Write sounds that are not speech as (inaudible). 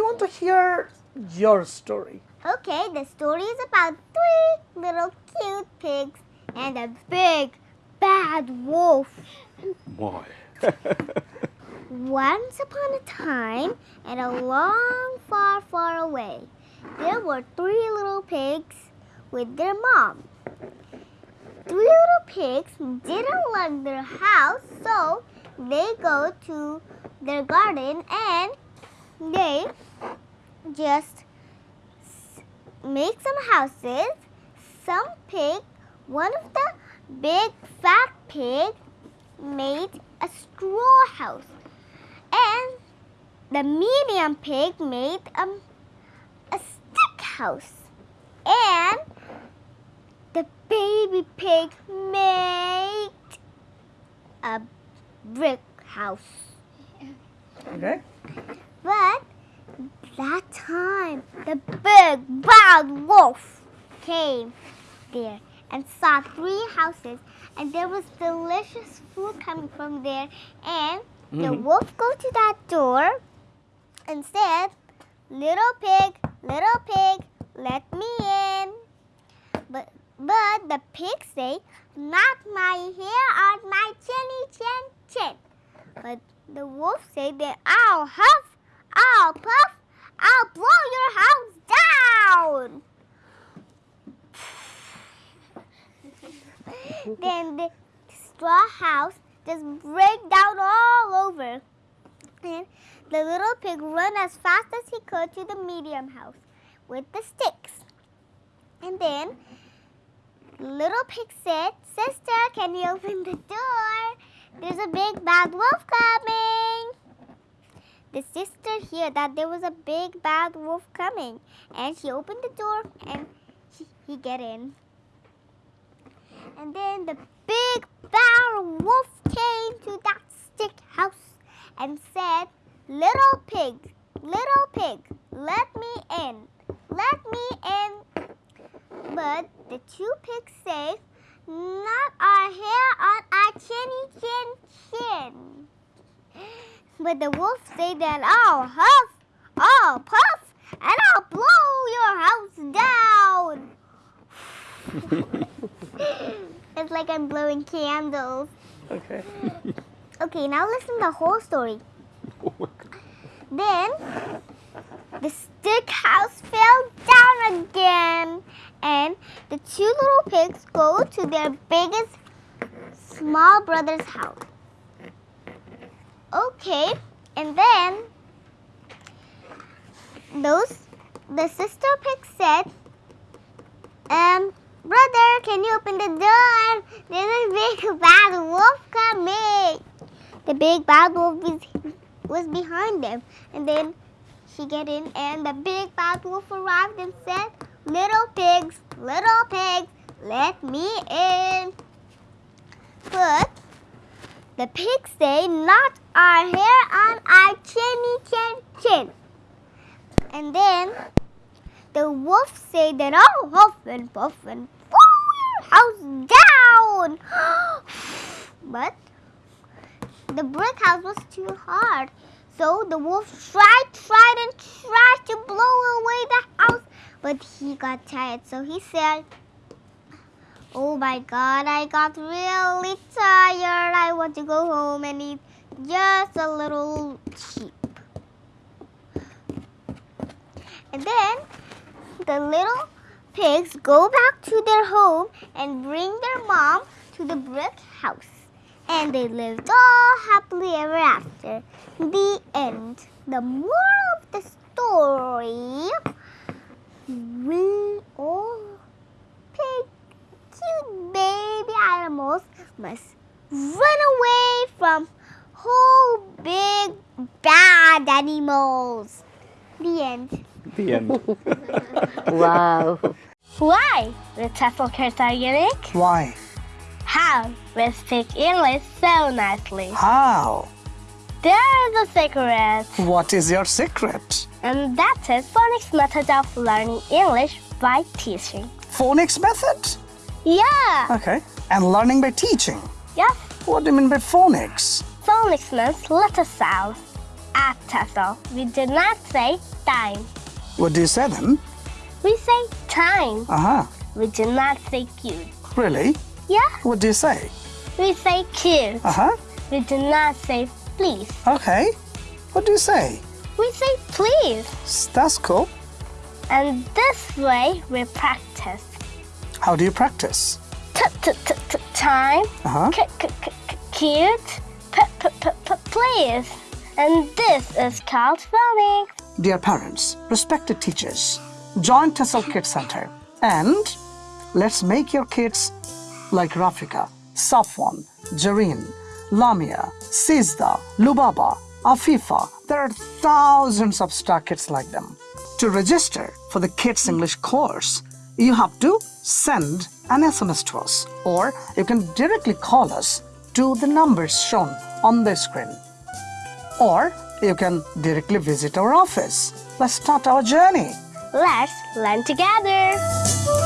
want to hear your story. Okay, the story is about three little cute pigs and a big bad wolf. Why? (laughs) Once upon a time, and a long, far, far away, there were three little pigs with their mom. Three little pigs didn't like their house, so they go to their garden and they just make some houses. Some pig, one of the big fat pig made a straw house. And the medium pig made a, a stick house. And the baby pig made a brick house. Okay. But that time, the big bad wolf came there and saw three houses, and there was delicious food coming from there. And the Mhm. wolf go to that door and said, "Little pig, little pig, let me in." But but the pig say, "Not my hair on my chinny chin chin." But the wolf said that I'll huff, I'll puff, I'll blow your house down. (laughs) then the straw house just break down all over. And the little pig run as fast as he could to the medium house with the sticks. And then little pig said, Sister, can you open the door? There's a big bad wolf coming. The sister heard that there was a big bad wolf coming, and she opened the door and he, he get in. And then the big bad wolf came to that stick house and said, Little pig, little pig, let me in, let me in. But the two pigs say, Not our hair on our chinny chin chin. But the wolf say that I'll huff, I'll puff, and I'll blow your house down. (laughs) it's like I'm blowing candles. Okay. (laughs) Okay, now listen to the whole story. Oh then the stick house fell down again, and the two little pigs go to their biggest small brother's house. Okay, and then those the sister pig said, um, brother, can you open the door? There's a big (laughs) bad wolf coming. The big bad wolf was, was behind them, and then she get in, and the big bad wolf arrived and said, "Little pigs, little pigs, let me in." But the pigs say, "Not our hair on our chinny chin chin." And then the wolf say that I'll huff and puff and your house down. (gasps) but the brick house was too hard. So the wolf tried, tried, and tried to blow away the house. But he got tired. So he said, Oh my god, I got really tired. I want to go home and eat just a little sheep. And then the little pigs go back to their home and bring their mom to the brick house. And they lived all happily ever after. The end. The moral of the story we all pig, cute baby animals must run away from whole big bad animals. The end. The end. (laughs) Wow. Why the TEFL cards are unique? Why? How we speak English so nicely. How? There's a secret, What is your secret? and that is phonics method of learning English by teaching. Phonics method? Yeah, Okay. And learning by teaching. yes. What do you mean by phonics? Phonics means letter sounds. at TESOL, we do not say time. What do you say then? We say time. Uh huh. We do not say cute. Really? Yeah, What do you say? we say cute. Uh huh. We do not say please. Okay. What do you say? We say please. That's cool. And this way we practice. How do you practice? Time. Uh huh. C- c- c- c- cute. Please. And this is called phonics. Dear parents, respected teachers, join TESOL Kids Center and let's make your kids like Rafika, Safwan, Jareen, Lamia, Sizda, Lubaba, Afifa. There are thousands of star kids like them. To register for the Kids English course, you have to send an SMS to us or you can directly call us to the numbers shown on the screen or you can directly visit our office. Let's start our journey. Let's learn together.